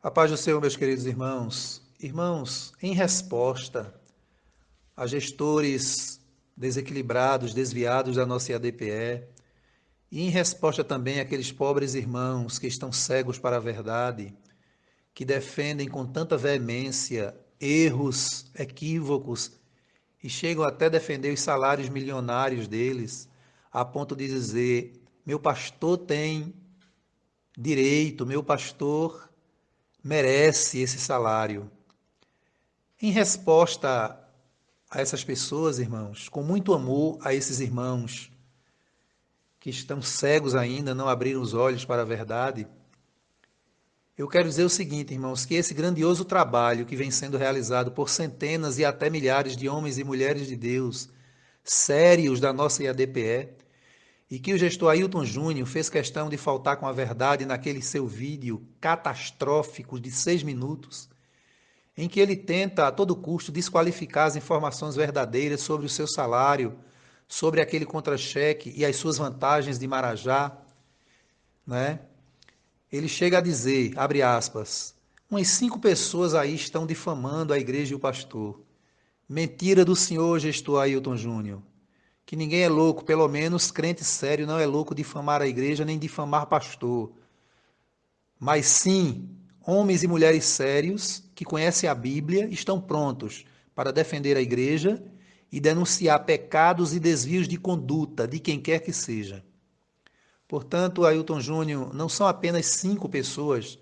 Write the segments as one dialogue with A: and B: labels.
A: A paz do Senhor, meus queridos irmãos. Irmãos, em resposta a gestores desequilibrados, desviados da nossa IADPE, e em resposta também àqueles pobres irmãos que estão cegos para a verdade, que defendem com tanta veemência erros, equívocos e chegam até defender os salários milionários deles, a ponto de dizer: meu pastor tem direito, meu pastor merece esse salário. Em resposta a essas pessoas, irmãos, com muito amor a esses irmãos que estão cegos ainda, não abriram os olhos para a verdade, eu quero dizer o seguinte, irmãos, que esse grandioso trabalho que vem sendo realizado por centenas e até milhares de homens e mulheres de Deus, sérios da nossa IADPE, e que o gestor Ailton Júnior fez questão de faltar com a verdade naquele seu vídeo catastrófico de seis minutos, em que ele tenta a todo custo desqualificar as informações verdadeiras sobre o seu salário, sobre aquele contra-cheque e as suas vantagens de Marajá, né? ele chega a dizer, abre aspas, umas cinco pessoas aí estão difamando a igreja e o pastor. Mentira do senhor gestor Ailton Júnior. Que ninguém é louco, pelo menos crente sério não é louco difamar a igreja nem difamar pastor. Mas sim, homens e mulheres sérios que conhecem a Bíblia estão prontos para defender a igreja e denunciar pecados e desvios de conduta de quem quer que seja. Portanto, Ailton Júnior não são apenas cinco pessoas,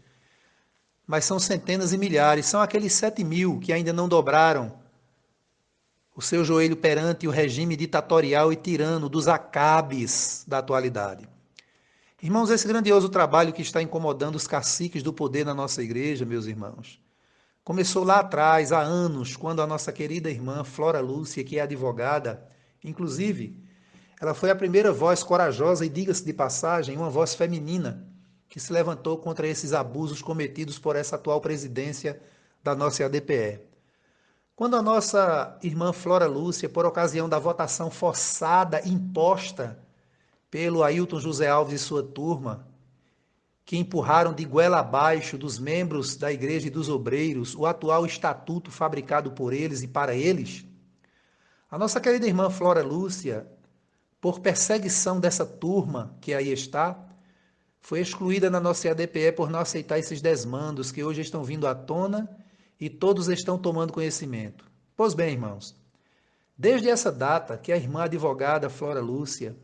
A: mas são centenas e milhares, são aqueles sete mil que ainda não dobraram o seu joelho perante o regime ditatorial e tirano dos acabes da atualidade. Irmãos, esse grandioso trabalho que está incomodando os caciques do poder na nossa igreja, meus irmãos, começou lá atrás, há anos, quando a nossa querida irmã Flora Lúcia, que é advogada, inclusive, ela foi a primeira voz corajosa e, diga-se de passagem, uma voz feminina que se levantou contra esses abusos cometidos por essa atual presidência da nossa ADPE. Quando a nossa irmã Flora Lúcia, por ocasião da votação forçada imposta pelo Ailton José Alves e sua turma, que empurraram de goela abaixo dos membros da Igreja e dos Obreiros o atual estatuto fabricado por eles e para eles, a nossa querida irmã Flora Lúcia por perseguição dessa turma que aí está, foi excluída na nossa ADPE por não aceitar esses desmandos que hoje estão vindo à tona e todos estão tomando conhecimento. Pois bem, irmãos, desde essa data que a irmã advogada Flora Lúcia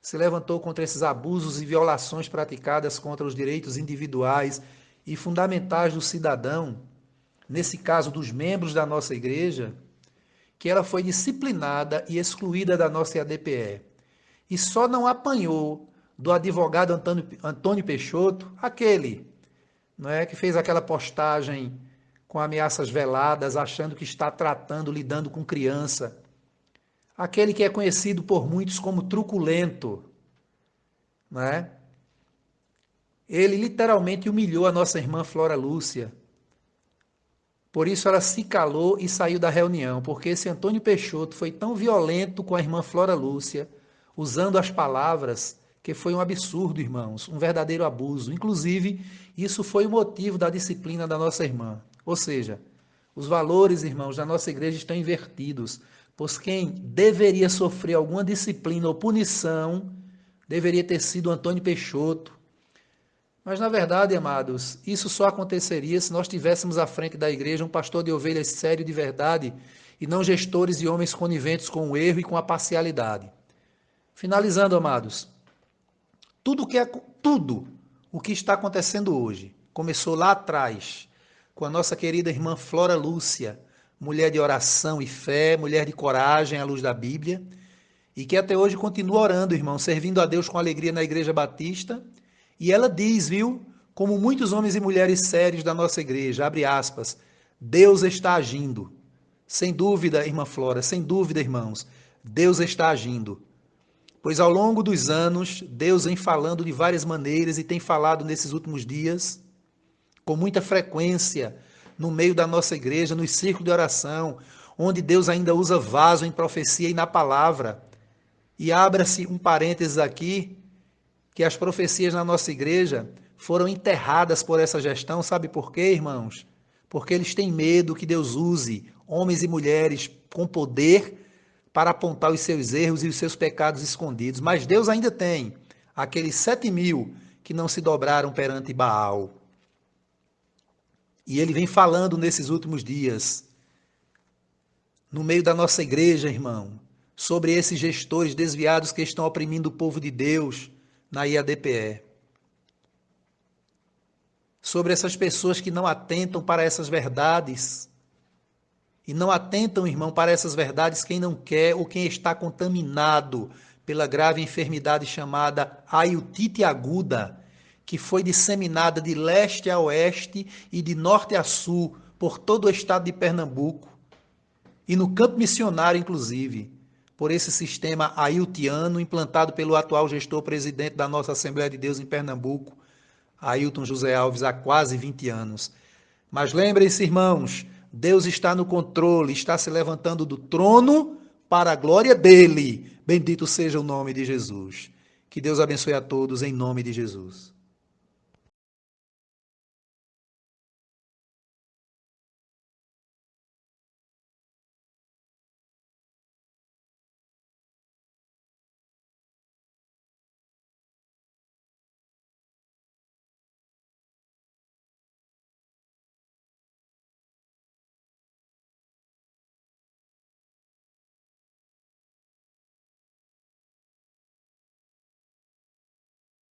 A: se levantou contra esses abusos e violações praticadas contra os direitos individuais e fundamentais do cidadão, nesse caso dos membros da nossa igreja, que ela foi disciplinada e excluída da nossa ADPE e só não apanhou do advogado Antônio, Antônio Peixoto, aquele não é, que fez aquela postagem com ameaças veladas, achando que está tratando, lidando com criança. Aquele que é conhecido por muitos como truculento. Não é? Ele literalmente humilhou a nossa irmã Flora Lúcia. Por isso ela se calou e saiu da reunião, porque esse Antônio Peixoto foi tão violento com a irmã Flora Lúcia usando as palavras, que foi um absurdo, irmãos, um verdadeiro abuso. Inclusive, isso foi o motivo da disciplina da nossa irmã. Ou seja, os valores, irmãos, da nossa igreja estão invertidos, pois quem deveria sofrer alguma disciplina ou punição deveria ter sido Antônio Peixoto. Mas, na verdade, amados, isso só aconteceria se nós tivéssemos à frente da igreja um pastor de ovelhas sério de verdade e não gestores e homens coniventes com o erro e com a parcialidade. Finalizando, amados, tudo que é tudo o que está acontecendo hoje começou lá atrás com a nossa querida irmã Flora Lúcia, mulher de oração e fé, mulher de coragem à luz da Bíblia, e que até hoje continua orando, irmão, servindo a Deus com alegria na Igreja Batista. E ela diz, viu, como muitos homens e mulheres sérios da nossa igreja, abre aspas, Deus está agindo. Sem dúvida, irmã Flora, sem dúvida, irmãos, Deus está agindo. Pois ao longo dos anos, Deus vem falando de várias maneiras e tem falado nesses últimos dias, com muita frequência, no meio da nossa igreja, nos círculos de oração, onde Deus ainda usa vaso em profecia e na palavra. E abra-se um parênteses aqui, que as profecias na nossa igreja foram enterradas por essa gestão. Sabe por quê, irmãos? Porque eles têm medo que Deus use homens e mulheres com poder para apontar os seus erros e os seus pecados escondidos. Mas Deus ainda tem aqueles sete mil que não se dobraram perante Baal. E ele vem falando nesses últimos dias, no meio da nossa igreja, irmão, sobre esses gestores desviados que estão oprimindo o povo de Deus na IADPE. Sobre essas pessoas que não atentam para essas verdades. E não atentam, irmão, para essas verdades quem não quer ou quem está contaminado pela grave enfermidade chamada aiotite aguda, que foi disseminada de leste a oeste e de norte a sul por todo o estado de Pernambuco e no campo missionário, inclusive, por esse sistema ailtiano implantado pelo atual gestor presidente da nossa Assembleia de Deus em Pernambuco, Ailton José Alves, há quase 20 anos. Mas lembrem-se, irmãos, Deus está no controle, está se levantando do trono para a glória dele. Bendito seja o nome de Jesus. Que Deus abençoe a todos em nome de Jesus.